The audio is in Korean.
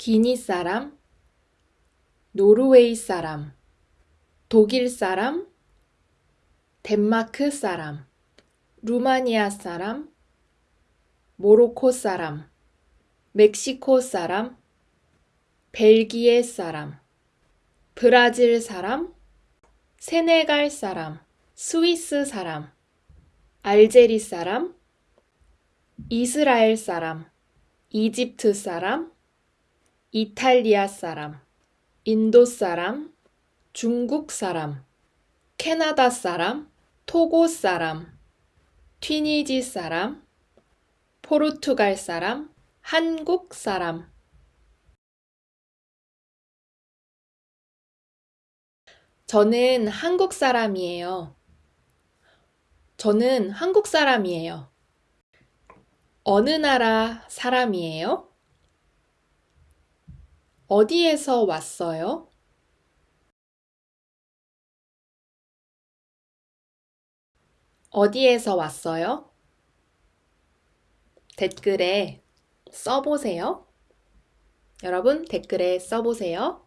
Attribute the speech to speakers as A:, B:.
A: 기니 사람, 노르웨이 사람, 독일 사람, 덴마크 사람, 루마니아 사람, 모로코 사람, 멕시코 사람, 벨기에 사람, 브라질 사람, 세네갈 사람, 스위스 사람, 알제리 사람, 이스라엘 사람, 이집트 사람, 이탈리아 사람, 인도 사람, 중국 사람, 캐나다 사람, 토고 사람, 튀니지 사람, 포르투갈 사람, 한국 사람. 저는 한국 사람이에요. 저는 한국 사람이에요. 어느 나라 사람이에요? 어디에서 왔어요? 어디에서 왔어요? 댓글에 써보세요. 여러분 댓글에 써보세요.